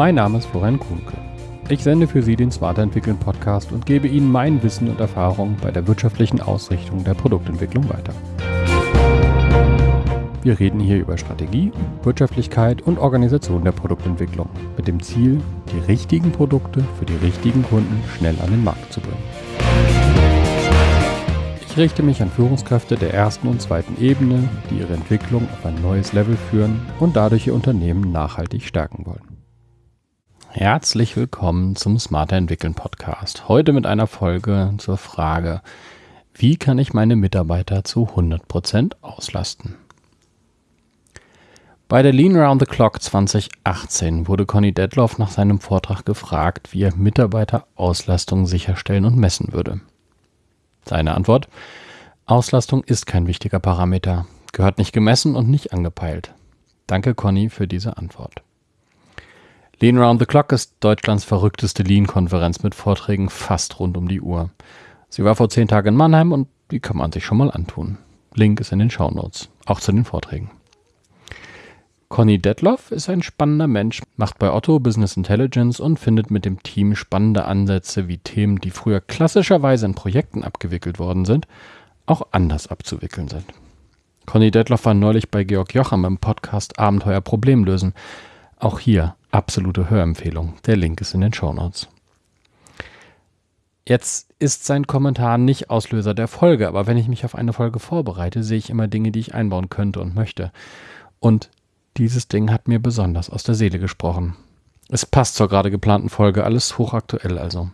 Mein Name ist Florian Kuhnke. Ich sende für Sie den Smarter Entwickeln Podcast und gebe Ihnen mein Wissen und Erfahrung bei der wirtschaftlichen Ausrichtung der Produktentwicklung weiter. Wir reden hier über Strategie, Wirtschaftlichkeit und Organisation der Produktentwicklung mit dem Ziel, die richtigen Produkte für die richtigen Kunden schnell an den Markt zu bringen. Ich richte mich an Führungskräfte der ersten und zweiten Ebene, die ihre Entwicklung auf ein neues Level führen und dadurch ihr Unternehmen nachhaltig stärken wollen. Herzlich willkommen zum Smarter Entwickeln Podcast. Heute mit einer Folge zur Frage, wie kann ich meine Mitarbeiter zu 100% auslasten? Bei der Lean Around the Clock 2018 wurde Conny Detloff nach seinem Vortrag gefragt, wie er Mitarbeiterauslastung sicherstellen und messen würde. Seine Antwort: Auslastung ist kein wichtiger Parameter, gehört nicht gemessen und nicht angepeilt. Danke, Conny, für diese Antwort. Lean Around the Clock ist Deutschlands verrückteste Lean-Konferenz mit Vorträgen fast rund um die Uhr. Sie war vor zehn Tagen in Mannheim und die kann man sich schon mal antun. Link ist in den Shownotes, auch zu den Vorträgen. Conny Detloff ist ein spannender Mensch, macht bei Otto Business Intelligence und findet mit dem Team spannende Ansätze, wie Themen, die früher klassischerweise in Projekten abgewickelt worden sind, auch anders abzuwickeln sind. Conny Detloff war neulich bei Georg Jocham im Podcast Abenteuer Problemlösen. Auch hier absolute Hörempfehlung. Der Link ist in den Shownotes. Jetzt ist sein Kommentar nicht Auslöser der Folge, aber wenn ich mich auf eine Folge vorbereite, sehe ich immer Dinge, die ich einbauen könnte und möchte. Und dieses Ding hat mir besonders aus der Seele gesprochen. Es passt zur gerade geplanten Folge, alles hochaktuell also.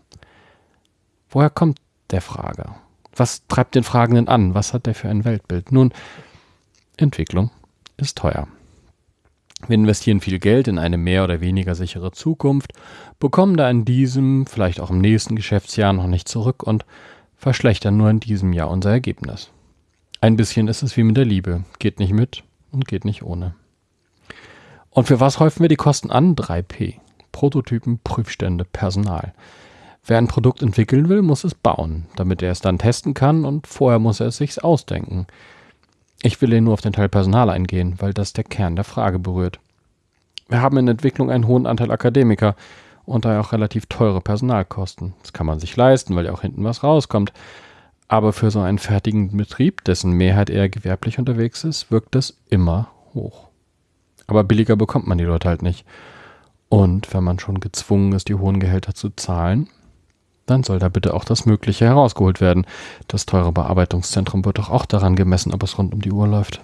Woher kommt der Frager? Was treibt den Fragenden an? Was hat der für ein Weltbild? Nun, Entwicklung ist teuer. Wir investieren viel Geld in eine mehr oder weniger sichere Zukunft, bekommen da in diesem, vielleicht auch im nächsten Geschäftsjahr noch nicht zurück und verschlechtern nur in diesem Jahr unser Ergebnis. Ein bisschen ist es wie mit der Liebe, geht nicht mit und geht nicht ohne. Und für was häufen wir die Kosten an? 3P. Prototypen, Prüfstände, Personal. Wer ein Produkt entwickeln will, muss es bauen, damit er es dann testen kann und vorher muss er es sich ausdenken. Ich will hier nur auf den Teil Personal eingehen, weil das der Kern der Frage berührt. Wir haben in Entwicklung einen hohen Anteil Akademiker und daher auch relativ teure Personalkosten. Das kann man sich leisten, weil ja auch hinten was rauskommt. Aber für so einen fertigen Betrieb, dessen Mehrheit eher gewerblich unterwegs ist, wirkt das immer hoch. Aber billiger bekommt man die Leute halt nicht. Und wenn man schon gezwungen ist, die hohen Gehälter zu zahlen, dann soll da bitte auch das Mögliche herausgeholt werden. Das teure Bearbeitungszentrum wird doch auch daran gemessen, ob es rund um die Uhr läuft.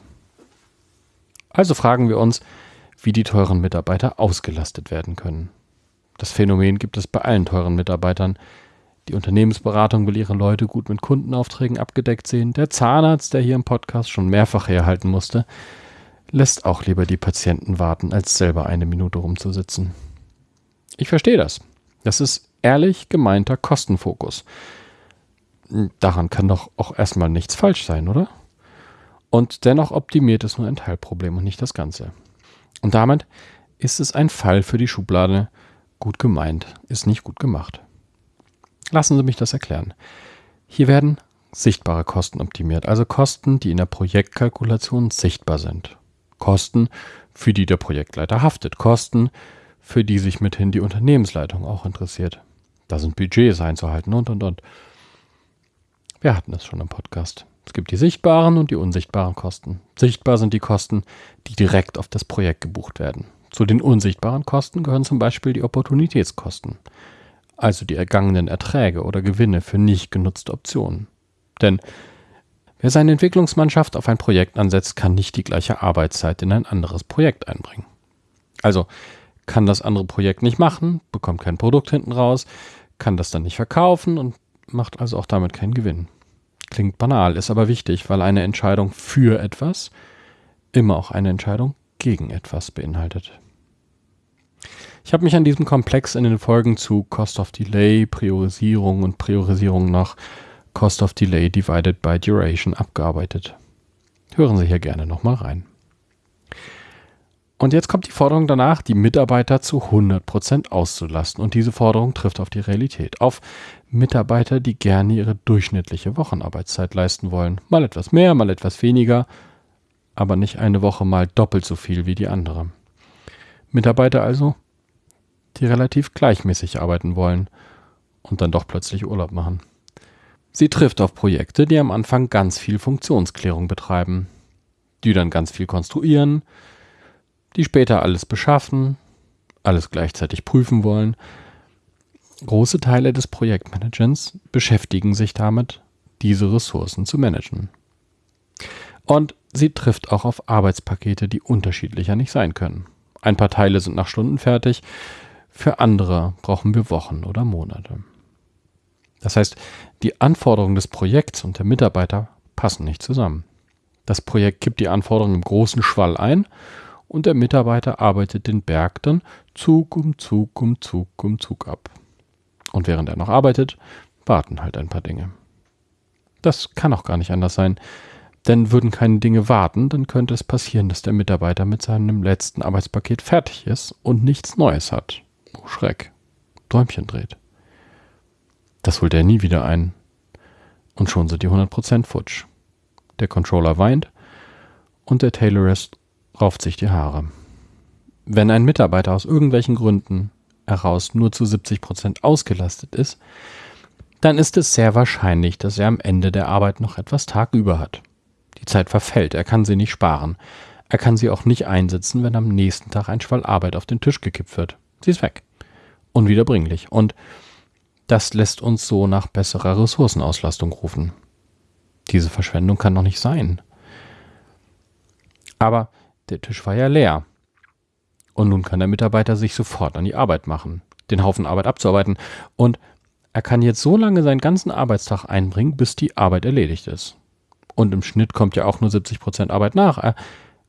Also fragen wir uns, wie die teuren Mitarbeiter ausgelastet werden können. Das Phänomen gibt es bei allen teuren Mitarbeitern. Die Unternehmensberatung will ihre Leute gut mit Kundenaufträgen abgedeckt sehen. Der Zahnarzt, der hier im Podcast schon mehrfach herhalten musste, lässt auch lieber die Patienten warten, als selber eine Minute rumzusitzen. Ich verstehe das. Das ist ehrlich gemeinter Kostenfokus. Daran kann doch auch erstmal nichts falsch sein, oder? Und dennoch optimiert es nur ein Teilproblem und nicht das Ganze. Und damit ist es ein Fall für die Schublade. Gut gemeint, ist nicht gut gemacht. Lassen Sie mich das erklären. Hier werden sichtbare Kosten optimiert, also Kosten, die in der Projektkalkulation sichtbar sind. Kosten, für die der Projektleiter haftet, Kosten, für die sich mithin die Unternehmensleitung auch interessiert. Da sind Budgets einzuhalten und und und. Wir hatten es schon im Podcast. Es gibt die sichtbaren und die unsichtbaren Kosten. Sichtbar sind die Kosten, die direkt auf das Projekt gebucht werden. Zu den unsichtbaren Kosten gehören zum Beispiel die Opportunitätskosten, also die ergangenen Erträge oder Gewinne für nicht genutzte Optionen. Denn Wer seine Entwicklungsmannschaft auf ein Projekt ansetzt, kann nicht die gleiche Arbeitszeit in ein anderes Projekt einbringen. Also kann das andere Projekt nicht machen, bekommt kein Produkt hinten raus, kann das dann nicht verkaufen und macht also auch damit keinen Gewinn. Klingt banal, ist aber wichtig, weil eine Entscheidung für etwas immer auch eine Entscheidung gegen etwas beinhaltet. Ich habe mich an diesem Komplex in den Folgen zu Cost of Delay, Priorisierung und Priorisierung nach Cost of Delay divided by Duration abgearbeitet. Hören Sie hier gerne nochmal rein. Und jetzt kommt die Forderung danach, die Mitarbeiter zu 100% auszulasten. Und diese Forderung trifft auf die Realität. Auf Mitarbeiter, die gerne ihre durchschnittliche Wochenarbeitszeit leisten wollen. Mal etwas mehr, mal etwas weniger, aber nicht eine Woche mal doppelt so viel wie die andere. Mitarbeiter also, die relativ gleichmäßig arbeiten wollen und dann doch plötzlich Urlaub machen. Sie trifft auf Projekte, die am Anfang ganz viel Funktionsklärung betreiben, die dann ganz viel konstruieren, die später alles beschaffen, alles gleichzeitig prüfen wollen. Große Teile des Projektmanagements beschäftigen sich damit, diese Ressourcen zu managen. Und sie trifft auch auf Arbeitspakete, die unterschiedlicher nicht sein können. Ein paar Teile sind nach Stunden fertig, für andere brauchen wir Wochen oder Monate. Das heißt, die Anforderungen des Projekts und der Mitarbeiter passen nicht zusammen. Das Projekt kippt die Anforderungen im großen Schwall ein und der Mitarbeiter arbeitet den Berg dann Zug um Zug um Zug um Zug ab. Und während er noch arbeitet, warten halt ein paar Dinge. Das kann auch gar nicht anders sein, denn würden keine Dinge warten, dann könnte es passieren, dass der Mitarbeiter mit seinem letzten Arbeitspaket fertig ist und nichts Neues hat. Oh Schreck. Däumchen dreht. Das holt er nie wieder ein. Und schon sind die 100% futsch. Der Controller weint und der Taylorist rauft sich die Haare. Wenn ein Mitarbeiter aus irgendwelchen Gründen heraus nur zu 70% ausgelastet ist, dann ist es sehr wahrscheinlich, dass er am Ende der Arbeit noch etwas Tag über hat. Die Zeit verfällt, er kann sie nicht sparen. Er kann sie auch nicht einsetzen, wenn am nächsten Tag ein Schwall Arbeit auf den Tisch gekippt wird. Sie ist weg. Unwiederbringlich. Und das lässt uns so nach besserer Ressourcenauslastung rufen. Diese Verschwendung kann doch nicht sein. Aber der Tisch war ja leer. Und nun kann der Mitarbeiter sich sofort an die Arbeit machen, den Haufen Arbeit abzuarbeiten. Und er kann jetzt so lange seinen ganzen Arbeitstag einbringen, bis die Arbeit erledigt ist. Und im Schnitt kommt ja auch nur 70 Prozent Arbeit nach. Er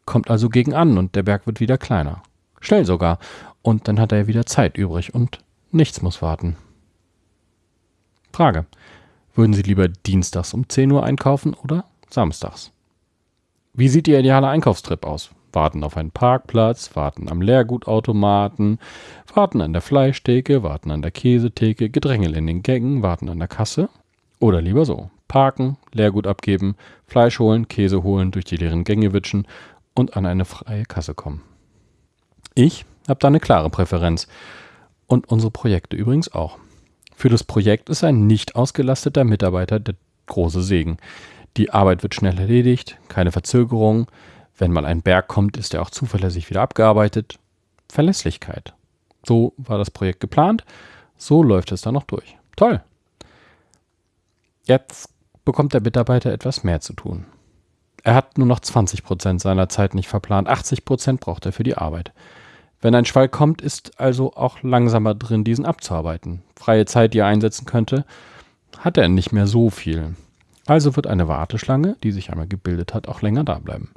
kommt also gegen an und der Berg wird wieder kleiner. Schnell sogar. Und dann hat er ja wieder Zeit übrig und nichts muss warten. Frage. Würden Sie lieber dienstags um 10 Uhr einkaufen oder samstags? Wie sieht Ihr idealer Einkaufstrip aus? Warten auf einen Parkplatz, warten am Leergutautomaten, warten an der Fleischtheke, warten an der Käsetheke, Gedrängel in den Gängen, warten an der Kasse? Oder lieber so, parken, Leergut abgeben, Fleisch holen, Käse holen, durch die leeren Gänge witschen und an eine freie Kasse kommen. Ich habe da eine klare Präferenz. Und unsere Projekte übrigens auch. Für das Projekt ist ein nicht ausgelasteter Mitarbeiter der große Segen. Die Arbeit wird schnell erledigt, keine Verzögerung. Wenn mal ein Berg kommt, ist er auch zuverlässig wieder abgearbeitet. Verlässlichkeit. So war das Projekt geplant. So läuft es dann noch durch. Toll. Jetzt bekommt der Mitarbeiter etwas mehr zu tun. Er hat nur noch 20 Prozent seiner Zeit nicht verplant. 80 Prozent braucht er für die Arbeit. Wenn ein Schwall kommt, ist also auch langsamer drin, diesen abzuarbeiten. Freie Zeit, die er einsetzen könnte, hat er nicht mehr so viel. Also wird eine Warteschlange, die sich einmal gebildet hat, auch länger da bleiben.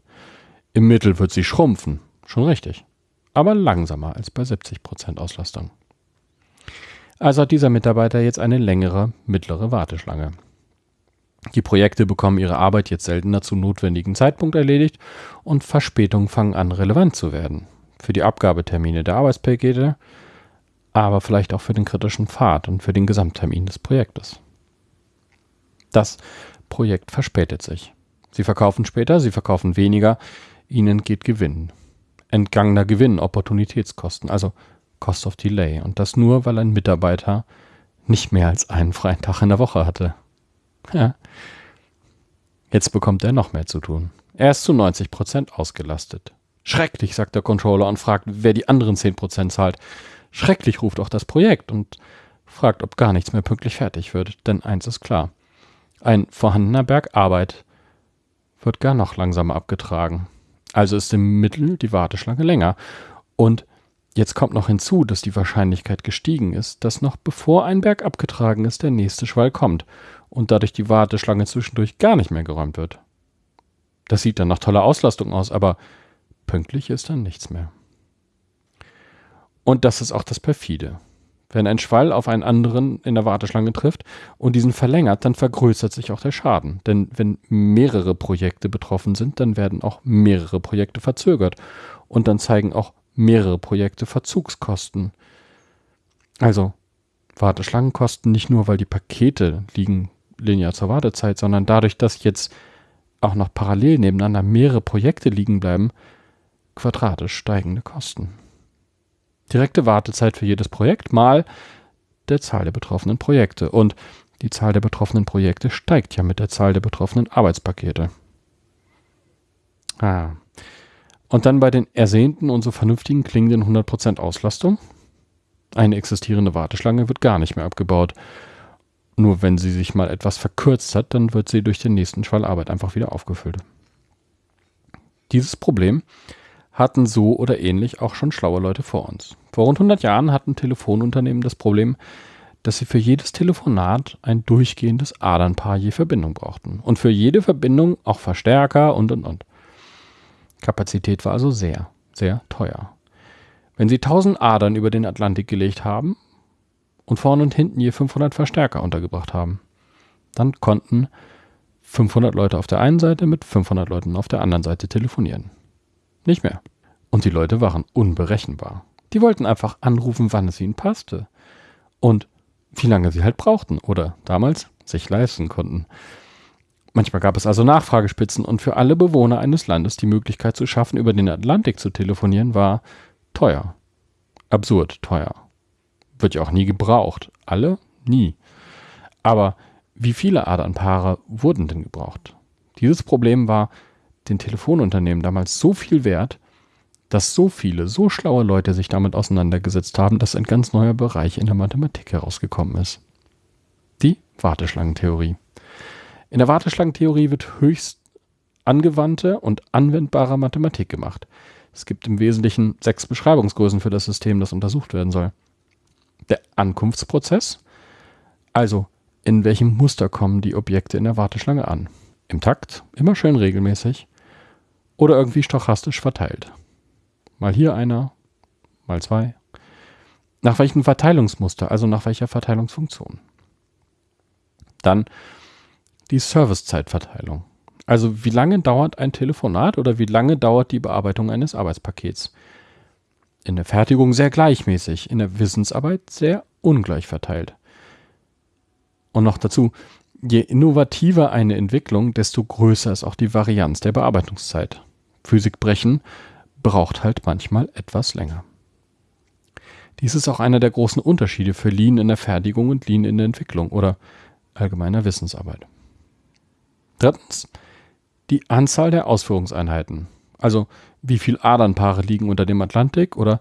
Im Mittel wird sie schrumpfen, schon richtig, aber langsamer als bei 70% Auslastung. Also hat dieser Mitarbeiter jetzt eine längere, mittlere Warteschlange. Die Projekte bekommen ihre Arbeit jetzt seltener zu notwendigen Zeitpunkt erledigt und Verspätungen fangen an relevant zu werden für die Abgabetermine der Arbeitspakete, aber vielleicht auch für den kritischen Pfad und für den Gesamttermin des Projektes. Das Projekt verspätet sich. Sie verkaufen später, sie verkaufen weniger, ihnen geht Gewinn. Entgangener Gewinn, Opportunitätskosten, also Cost of Delay. Und das nur, weil ein Mitarbeiter nicht mehr als einen freien Tag in der Woche hatte. Ja. Jetzt bekommt er noch mehr zu tun. Er ist zu 90 Prozent ausgelastet. Schrecklich, sagt der Controller und fragt, wer die anderen 10% zahlt. Schrecklich ruft auch das Projekt und fragt, ob gar nichts mehr pünktlich fertig wird. Denn eins ist klar. Ein vorhandener Berg Arbeit wird gar noch langsamer abgetragen. Also ist im Mittel die Warteschlange länger. Und jetzt kommt noch hinzu, dass die Wahrscheinlichkeit gestiegen ist, dass noch bevor ein Berg abgetragen ist, der nächste Schwall kommt und dadurch die Warteschlange zwischendurch gar nicht mehr geräumt wird. Das sieht dann nach toller Auslastung aus, aber Pünktlich ist dann nichts mehr. Und das ist auch das Perfide. Wenn ein Schwall auf einen anderen in der Warteschlange trifft und diesen verlängert, dann vergrößert sich auch der Schaden. Denn wenn mehrere Projekte betroffen sind, dann werden auch mehrere Projekte verzögert. Und dann zeigen auch mehrere Projekte Verzugskosten. Also Warteschlangen kosten nicht nur, weil die Pakete liegen linear zur Wartezeit, sondern dadurch, dass jetzt auch noch parallel nebeneinander mehrere Projekte liegen bleiben, quadratisch steigende Kosten. Direkte Wartezeit für jedes Projekt mal der Zahl der betroffenen Projekte. Und die Zahl der betroffenen Projekte steigt ja mit der Zahl der betroffenen Arbeitspakete. Ah. Und dann bei den ersehnten und so vernünftigen klingenden 100% Auslastung. Eine existierende Warteschlange wird gar nicht mehr abgebaut. Nur wenn sie sich mal etwas verkürzt hat, dann wird sie durch den nächsten Schwall Arbeit einfach wieder aufgefüllt. Dieses Problem hatten so oder ähnlich auch schon schlaue Leute vor uns. Vor rund 100 Jahren hatten Telefonunternehmen das Problem, dass sie für jedes Telefonat ein durchgehendes Adernpaar je Verbindung brauchten. Und für jede Verbindung auch Verstärker und und und. Kapazität war also sehr, sehr teuer. Wenn sie 1000 Adern über den Atlantik gelegt haben und vorne und hinten je 500 Verstärker untergebracht haben, dann konnten 500 Leute auf der einen Seite mit 500 Leuten auf der anderen Seite telefonieren. Nicht mehr. Und die Leute waren unberechenbar. Die wollten einfach anrufen, wann es ihnen passte. Und wie lange sie halt brauchten oder damals sich leisten konnten. Manchmal gab es also Nachfragespitzen und für alle Bewohner eines Landes die Möglichkeit zu schaffen, über den Atlantik zu telefonieren, war teuer. Absurd teuer. Wird ja auch nie gebraucht. Alle? Nie. Aber wie viele Adernpaare wurden denn gebraucht? Dieses Problem war den Telefonunternehmen damals so viel wert, dass so viele, so schlaue Leute sich damit auseinandergesetzt haben, dass ein ganz neuer Bereich in der Mathematik herausgekommen ist. Die Warteschlangentheorie. In der Warteschlangentheorie wird höchst angewandte und anwendbare Mathematik gemacht. Es gibt im Wesentlichen sechs Beschreibungsgrößen für das System, das untersucht werden soll. Der Ankunftsprozess, also in welchem Muster kommen die Objekte in der Warteschlange an. Im Takt, immer schön regelmäßig oder irgendwie stochastisch verteilt. Mal hier einer, mal zwei. Nach welchem Verteilungsmuster, also nach welcher Verteilungsfunktion. Dann die Servicezeitverteilung. Also wie lange dauert ein Telefonat oder wie lange dauert die Bearbeitung eines Arbeitspakets? In der Fertigung sehr gleichmäßig, in der Wissensarbeit sehr ungleich verteilt. Und noch dazu, je innovativer eine Entwicklung, desto größer ist auch die Varianz der Bearbeitungszeit. Physik brechen braucht halt manchmal etwas länger. Dies ist auch einer der großen Unterschiede für Lean in der Fertigung und Lean in der Entwicklung oder allgemeiner Wissensarbeit. Drittens, die Anzahl der Ausführungseinheiten. Also wie viele Adernpaare liegen unter dem Atlantik oder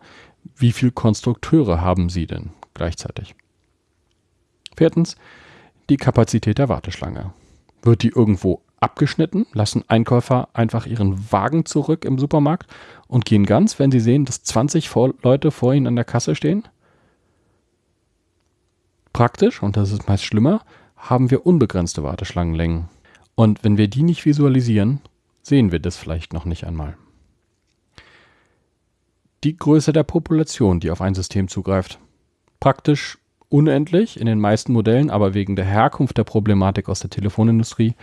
wie viele Konstrukteure haben Sie denn gleichzeitig? Viertens, die Kapazität der Warteschlange. Wird die irgendwo abgeschnitten, lassen Einkäufer einfach ihren Wagen zurück im Supermarkt und gehen ganz, wenn sie sehen, dass 20 Leute vor ihnen an der Kasse stehen? Praktisch, und das ist meist schlimmer, haben wir unbegrenzte Warteschlangenlängen. Und wenn wir die nicht visualisieren, sehen wir das vielleicht noch nicht einmal. Die Größe der Population, die auf ein System zugreift. Praktisch unendlich in den meisten Modellen, aber wegen der Herkunft der Problematik aus der Telefonindustrie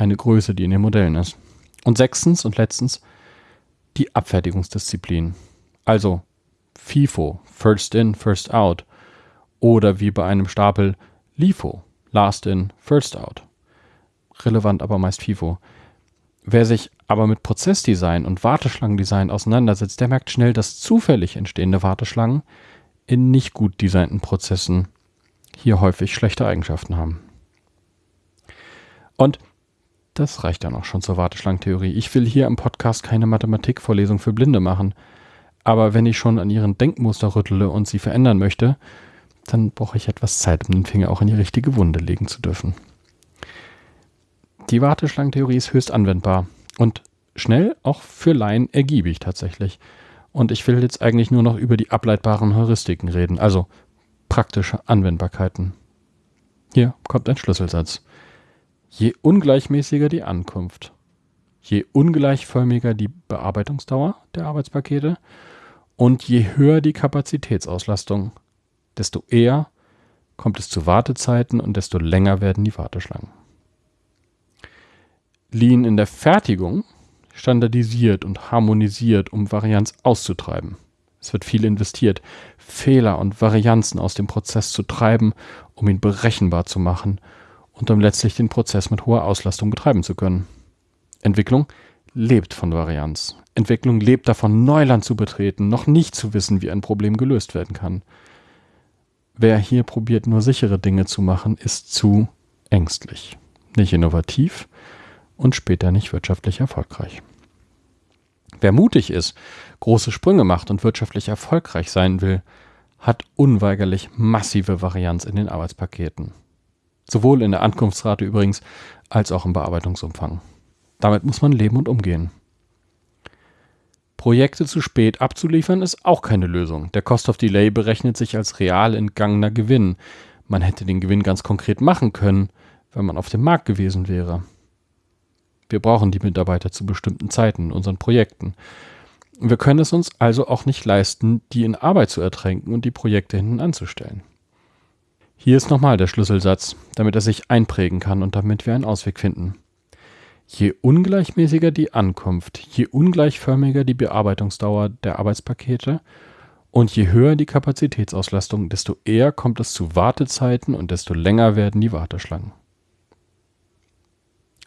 eine Größe, die in den Modellen ist. Und sechstens und letztens die Abfertigungsdisziplin. Also FIFO, First In, First Out. Oder wie bei einem Stapel LIFO, Last In, First Out. Relevant aber meist FIFO. Wer sich aber mit Prozessdesign und Warteschlangendesign auseinandersetzt, der merkt schnell, dass zufällig entstehende Warteschlangen in nicht gut designten Prozessen hier häufig schlechte Eigenschaften haben. Und das reicht dann auch schon zur Warteschlangentheorie. Ich will hier im Podcast keine Mathematikvorlesung für Blinde machen. Aber wenn ich schon an ihren Denkmuster rüttele und sie verändern möchte, dann brauche ich etwas Zeit, um den Finger auch in die richtige Wunde legen zu dürfen. Die Warteschlangentheorie ist höchst anwendbar und schnell, auch für Laien ergiebig tatsächlich. Und ich will jetzt eigentlich nur noch über die ableitbaren Heuristiken reden, also praktische Anwendbarkeiten. Hier kommt ein Schlüsselsatz. Je ungleichmäßiger die Ankunft, je ungleichförmiger die Bearbeitungsdauer der Arbeitspakete und je höher die Kapazitätsauslastung, desto eher kommt es zu Wartezeiten und desto länger werden die Warteschlangen. Lean in der Fertigung standardisiert und harmonisiert, um Varianz auszutreiben. Es wird viel investiert, Fehler und Varianzen aus dem Prozess zu treiben, um ihn berechenbar zu machen und um letztlich den Prozess mit hoher Auslastung betreiben zu können. Entwicklung lebt von Varianz. Entwicklung lebt davon, Neuland zu betreten, noch nicht zu wissen, wie ein Problem gelöst werden kann. Wer hier probiert, nur sichere Dinge zu machen, ist zu ängstlich, nicht innovativ und später nicht wirtschaftlich erfolgreich. Wer mutig ist, große Sprünge macht und wirtschaftlich erfolgreich sein will, hat unweigerlich massive Varianz in den Arbeitspaketen. Sowohl in der Ankunftsrate übrigens als auch im Bearbeitungsumfang. Damit muss man leben und umgehen. Projekte zu spät abzuliefern ist auch keine Lösung. Der Cost of Delay berechnet sich als real entgangener Gewinn. Man hätte den Gewinn ganz konkret machen können, wenn man auf dem Markt gewesen wäre. Wir brauchen die Mitarbeiter zu bestimmten Zeiten in unseren Projekten. Wir können es uns also auch nicht leisten, die in Arbeit zu ertränken und die Projekte hinten anzustellen. Hier ist nochmal der Schlüsselsatz, damit er sich einprägen kann und damit wir einen Ausweg finden. Je ungleichmäßiger die Ankunft, je ungleichförmiger die Bearbeitungsdauer der Arbeitspakete und je höher die Kapazitätsauslastung, desto eher kommt es zu Wartezeiten und desto länger werden die Warteschlangen.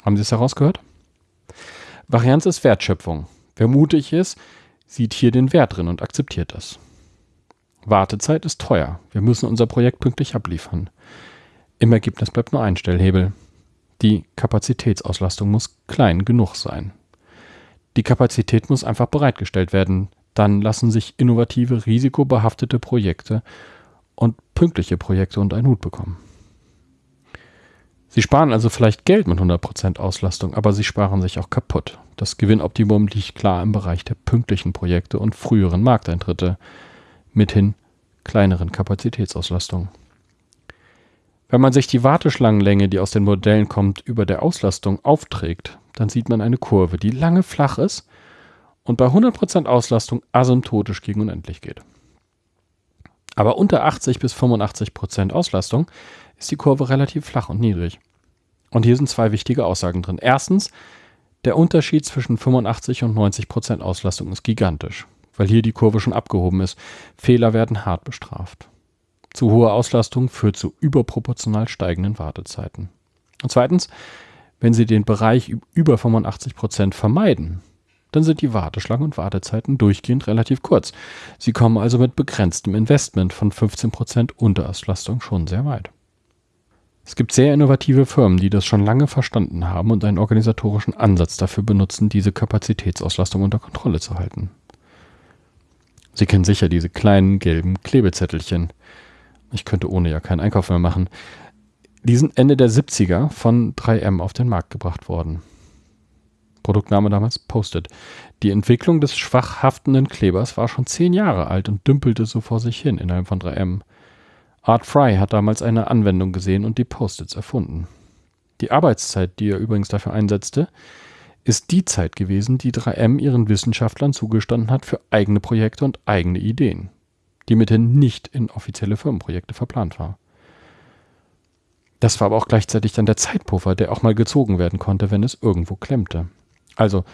Haben Sie es herausgehört? Varianz ist Wertschöpfung. Wer mutig ist, sieht hier den Wert drin und akzeptiert das. Wartezeit ist teuer. Wir müssen unser Projekt pünktlich abliefern. Im Ergebnis bleibt nur ein Stellhebel. Die Kapazitätsauslastung muss klein genug sein. Die Kapazität muss einfach bereitgestellt werden. Dann lassen sich innovative, risikobehaftete Projekte und pünktliche Projekte unter einen Hut bekommen. Sie sparen also vielleicht Geld mit 100% Auslastung, aber sie sparen sich auch kaputt. Das Gewinnoptimum liegt klar im Bereich der pünktlichen Projekte und früheren Markteintritte, mithin kleineren Kapazitätsauslastung. Wenn man sich die Warteschlangenlänge, die aus den Modellen kommt, über der Auslastung aufträgt, dann sieht man eine Kurve, die lange flach ist und bei 100% Auslastung asymptotisch gegen unendlich geht. Aber unter 80 bis 85% Auslastung ist die Kurve relativ flach und niedrig. Und hier sind zwei wichtige Aussagen drin. Erstens, der Unterschied zwischen 85 und 90% Auslastung ist gigantisch, weil hier die Kurve schon abgehoben ist. Fehler werden hart bestraft. Zu hohe Auslastung führt zu überproportional steigenden Wartezeiten. Und zweitens, wenn Sie den Bereich über 85 Prozent vermeiden, dann sind die Warteschlangen und Wartezeiten durchgehend relativ kurz. Sie kommen also mit begrenztem Investment von 15 Prozent Unterauslastung schon sehr weit. Es gibt sehr innovative Firmen, die das schon lange verstanden haben und einen organisatorischen Ansatz dafür benutzen, diese Kapazitätsauslastung unter Kontrolle zu halten. Sie kennen sicher diese kleinen gelben Klebezettelchen, ich könnte ohne ja keinen Einkauf mehr machen. Die sind Ende der 70er von 3M auf den Markt gebracht worden. Produktname damals Post-it. Die Entwicklung des schwach haftenden Klebers war schon zehn Jahre alt und dümpelte so vor sich hin innerhalb von 3M. Art Fry hat damals eine Anwendung gesehen und die Post-its erfunden. Die Arbeitszeit, die er übrigens dafür einsetzte, ist die Zeit gewesen, die 3M ihren Wissenschaftlern zugestanden hat für eigene Projekte und eigene Ideen die mithin nicht in offizielle Firmenprojekte verplant war. Das war aber auch gleichzeitig dann der Zeitpuffer, der auch mal gezogen werden konnte, wenn es irgendwo klemmte. Also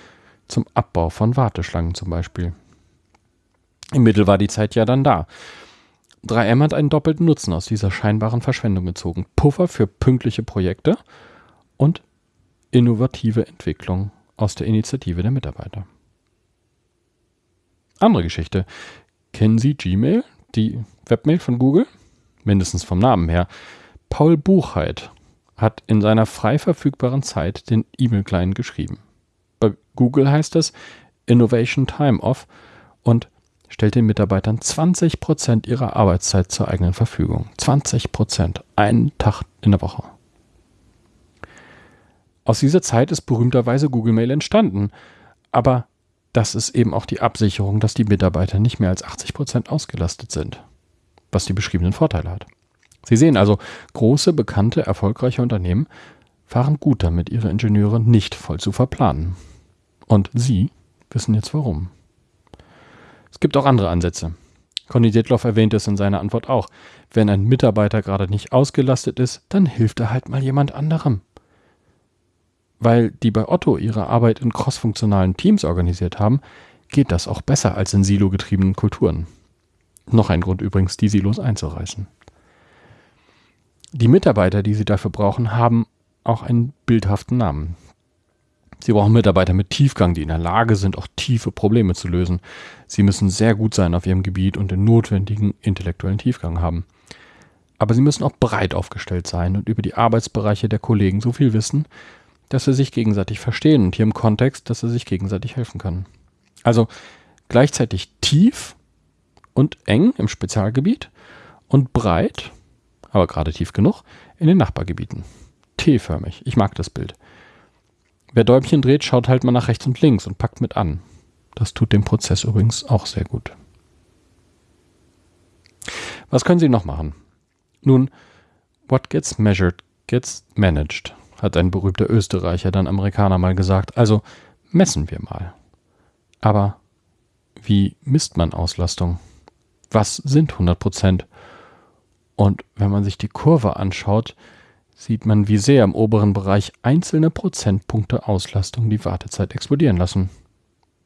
zum Abbau von Warteschlangen zum Beispiel. Im Mittel war die Zeit ja dann da. 3M hat einen doppelten Nutzen aus dieser scheinbaren Verschwendung gezogen. Puffer für pünktliche Projekte und innovative Entwicklung aus der Initiative der Mitarbeiter. Andere Geschichte. Kennen Sie Gmail, die Webmail von Google? Mindestens vom Namen her. Paul Buchheit hat in seiner frei verfügbaren Zeit den E-Mail-Client geschrieben. Bei Google heißt es Innovation Time Off und stellt den Mitarbeitern 20% ihrer Arbeitszeit zur eigenen Verfügung. 20%. Einen Tag in der Woche. Aus dieser Zeit ist berühmterweise Google Mail entstanden. Aber das ist eben auch die Absicherung, dass die Mitarbeiter nicht mehr als 80 Prozent ausgelastet sind, was die beschriebenen Vorteile hat. Sie sehen also, große, bekannte, erfolgreiche Unternehmen fahren gut damit, ihre Ingenieure nicht voll zu verplanen. Und Sie wissen jetzt warum. Es gibt auch andere Ansätze. Conny Detloff erwähnt es in seiner Antwort auch. Wenn ein Mitarbeiter gerade nicht ausgelastet ist, dann hilft er halt mal jemand anderem weil die bei Otto ihre Arbeit in crossfunktionalen Teams organisiert haben, geht das auch besser als in silo-getriebenen Kulturen. Noch ein Grund übrigens, die Silos einzureißen. Die Mitarbeiter, die sie dafür brauchen, haben auch einen bildhaften Namen. Sie brauchen Mitarbeiter mit Tiefgang, die in der Lage sind, auch tiefe Probleme zu lösen. Sie müssen sehr gut sein auf ihrem Gebiet und den notwendigen intellektuellen Tiefgang haben. Aber sie müssen auch breit aufgestellt sein und über die Arbeitsbereiche der Kollegen so viel wissen, dass sie sich gegenseitig verstehen und hier im Kontext, dass sie sich gegenseitig helfen können. Also gleichzeitig tief und eng im Spezialgebiet und breit, aber gerade tief genug, in den Nachbargebieten. T-förmig. Ich mag das Bild. Wer Däumchen dreht, schaut halt mal nach rechts und links und packt mit an. Das tut dem Prozess übrigens auch sehr gut. Was können Sie noch machen? Nun, what gets measured gets managed, hat ein berühmter Österreicher, dann Amerikaner mal gesagt. Also messen wir mal. Aber wie misst man Auslastung? Was sind 100 Prozent? Und wenn man sich die Kurve anschaut, sieht man, wie sehr im oberen Bereich einzelne Prozentpunkte Auslastung die Wartezeit explodieren lassen.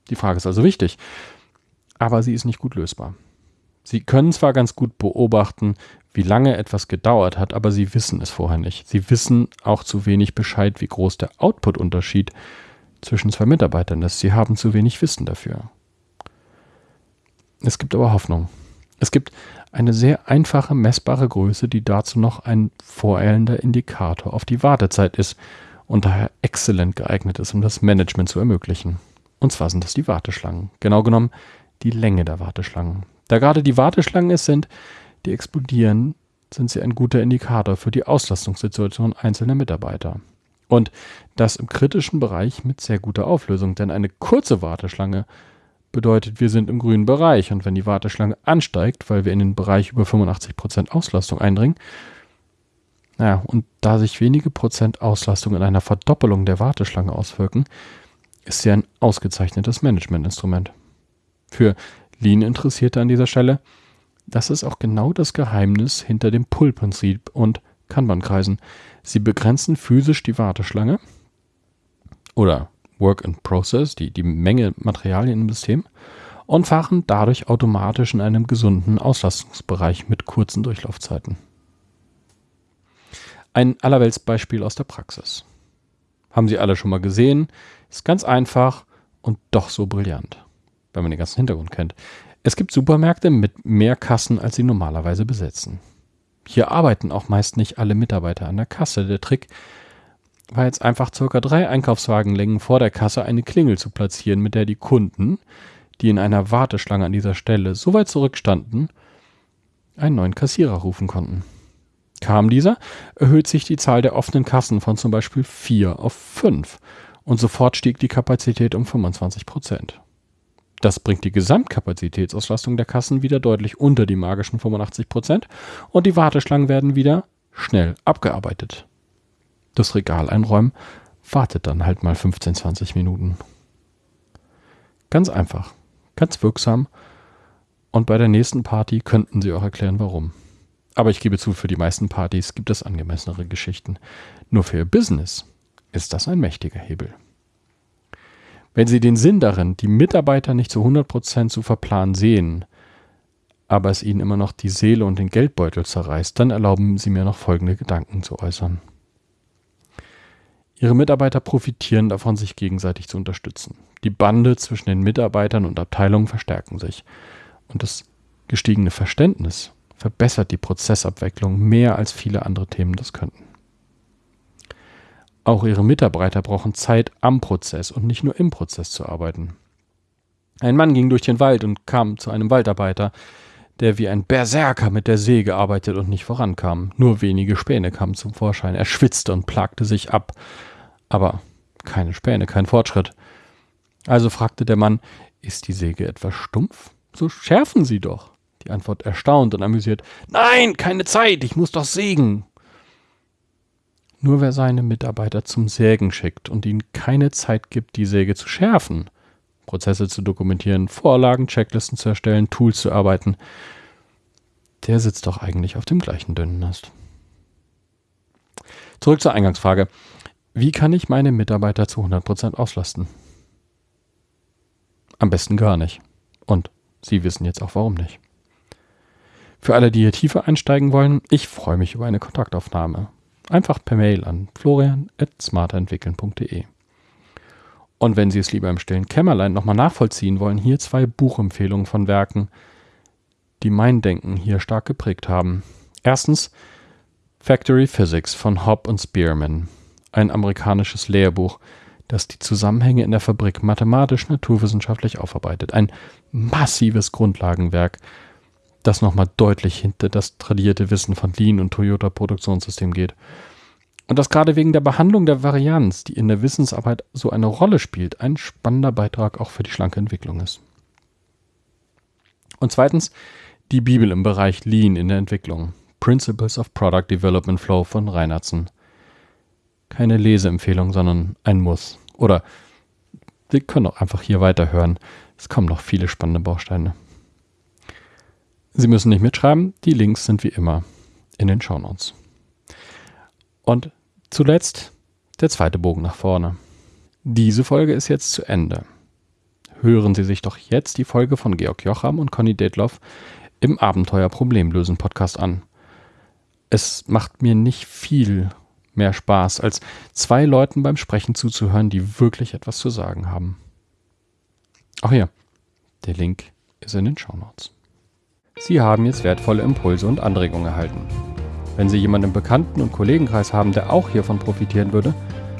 Die Frage ist also wichtig, aber sie ist nicht gut lösbar. Sie können zwar ganz gut beobachten, wie lange etwas gedauert hat, aber sie wissen es vorher nicht. Sie wissen auch zu wenig Bescheid, wie groß der Output-Unterschied zwischen zwei Mitarbeitern ist. Sie haben zu wenig Wissen dafür. Es gibt aber Hoffnung. Es gibt eine sehr einfache messbare Größe, die dazu noch ein voreilender Indikator auf die Wartezeit ist und daher exzellent geeignet ist, um das Management zu ermöglichen. Und zwar sind das die Warteschlangen. Genau genommen die Länge der Warteschlangen. Da gerade die Warteschlangen es sind, die explodieren, sind sie ein guter Indikator für die Auslastungssituation einzelner Mitarbeiter. Und das im kritischen Bereich mit sehr guter Auflösung, denn eine kurze Warteschlange bedeutet, wir sind im grünen Bereich. Und wenn die Warteschlange ansteigt, weil wir in den Bereich über 85% Auslastung eindringen, naja, und da sich wenige Prozent Auslastung in einer Verdoppelung der Warteschlange auswirken, ist sie ein ausgezeichnetes Managementinstrument. Für Lean-Interessierte an dieser Stelle, das ist auch genau das Geheimnis hinter dem Pull-Prinzip und Kanban-Kreisen. Sie begrenzen physisch die Warteschlange oder Work in Process, die, die Menge Materialien im System, und fahren dadurch automatisch in einem gesunden Auslastungsbereich mit kurzen Durchlaufzeiten. Ein Allerweltsbeispiel aus der Praxis. Haben Sie alle schon mal gesehen, ist ganz einfach und doch so brillant, wenn man den ganzen Hintergrund kennt. Es gibt Supermärkte mit mehr Kassen, als sie normalerweise besetzen. Hier arbeiten auch meist nicht alle Mitarbeiter an der Kasse. Der Trick war jetzt einfach circa drei Einkaufswagenlängen vor der Kasse eine Klingel zu platzieren, mit der die Kunden, die in einer Warteschlange an dieser Stelle so weit zurückstanden, einen neuen Kassierer rufen konnten. Kam dieser, erhöht sich die Zahl der offenen Kassen von zum Beispiel vier auf fünf und sofort stieg die Kapazität um 25 Prozent. Das bringt die Gesamtkapazitätsauslastung der Kassen wieder deutlich unter die magischen 85 Prozent und die Warteschlangen werden wieder schnell abgearbeitet das Regal einräumen, wartet dann halt mal 15, 20 Minuten. Ganz einfach, ganz wirksam. Und bei der nächsten Party könnten Sie auch erklären, warum. Aber ich gebe zu, für die meisten Partys gibt es angemessenere Geschichten. Nur für Ihr Business ist das ein mächtiger Hebel. Wenn Sie den Sinn darin, die Mitarbeiter nicht zu 100% zu verplanen sehen, aber es Ihnen immer noch die Seele und den Geldbeutel zerreißt, dann erlauben Sie mir noch folgende Gedanken zu äußern. Ihre Mitarbeiter profitieren davon, sich gegenseitig zu unterstützen. Die Bande zwischen den Mitarbeitern und Abteilungen verstärken sich. Und das gestiegene Verständnis verbessert die Prozessabwicklung mehr als viele andere Themen das könnten. Auch ihre Mitarbeiter brauchen Zeit am Prozess und nicht nur im Prozess zu arbeiten. Ein Mann ging durch den Wald und kam zu einem Waldarbeiter, der wie ein Berserker mit der Säge arbeitet und nicht vorankam. Nur wenige Späne kamen zum Vorschein. Er schwitzte und plagte sich ab. Aber keine Späne, kein Fortschritt. Also fragte der Mann, ist die Säge etwas stumpf? So schärfen Sie doch. Die Antwort erstaunt und amüsiert. Nein, keine Zeit, ich muss doch sägen. Nur wer seine Mitarbeiter zum Sägen schickt und ihnen keine Zeit gibt, die Säge zu schärfen, Prozesse zu dokumentieren, Vorlagen, Checklisten zu erstellen, Tools zu arbeiten, der sitzt doch eigentlich auf dem gleichen dünnen Ast. Zurück zur Eingangsfrage. Wie kann ich meine Mitarbeiter zu 100% auslasten? Am besten gar nicht. Und Sie wissen jetzt auch warum nicht. Für alle, die hier tiefer einsteigen wollen, ich freue mich über eine Kontaktaufnahme. Einfach per Mail an florian.smarterentwickeln.de. Und wenn Sie es lieber im stillen Kämmerlein nochmal nachvollziehen wollen, hier zwei Buchempfehlungen von Werken, die mein Denken hier stark geprägt haben. Erstens Factory Physics von Hobb und Spearman, ein amerikanisches Lehrbuch, das die Zusammenhänge in der Fabrik mathematisch-naturwissenschaftlich aufarbeitet. Ein massives Grundlagenwerk, das nochmal deutlich hinter das tradierte Wissen von Lean und Toyota Produktionssystem geht. Und das gerade wegen der Behandlung der Varianz, die in der Wissensarbeit so eine Rolle spielt, ein spannender Beitrag auch für die schlanke Entwicklung ist. Und zweitens die Bibel im Bereich Lean in der Entwicklung. Principles of Product Development Flow von Reinhardsen. Keine Leseempfehlung, sondern ein Muss. Oder Sie können auch einfach hier weiterhören. Es kommen noch viele spannende Bausteine. Sie müssen nicht mitschreiben, die Links sind wie immer in den Shownotes. Und zuletzt der zweite Bogen nach vorne. Diese Folge ist jetzt zu Ende. Hören Sie sich doch jetzt die Folge von Georg Jocham und Conny Detloff im Abenteuer Problemlösen Podcast an. Es macht mir nicht viel mehr Spaß, als zwei Leuten beim Sprechen zuzuhören, die wirklich etwas zu sagen haben. Ach ja, der Link ist in den Shownotes. Sie haben jetzt wertvolle Impulse und Anregungen erhalten. Wenn Sie jemanden im Bekannten- und Kollegenkreis haben, der auch hiervon profitieren würde,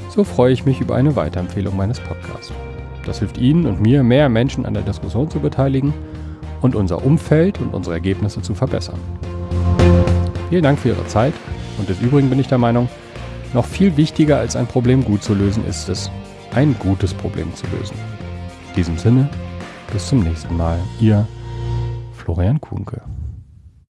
so freue ich mich über eine Weiterempfehlung meines Podcasts. Das hilft Ihnen und mir, mehr Menschen an der Diskussion zu beteiligen und unser Umfeld und unsere Ergebnisse zu verbessern. Vielen Dank für Ihre Zeit und des Übrigen bin ich der Meinung, noch viel wichtiger als ein Problem gut zu lösen ist es, ein gutes Problem zu lösen. In diesem Sinne, bis zum nächsten Mal. Ihr Florian Kuhnke.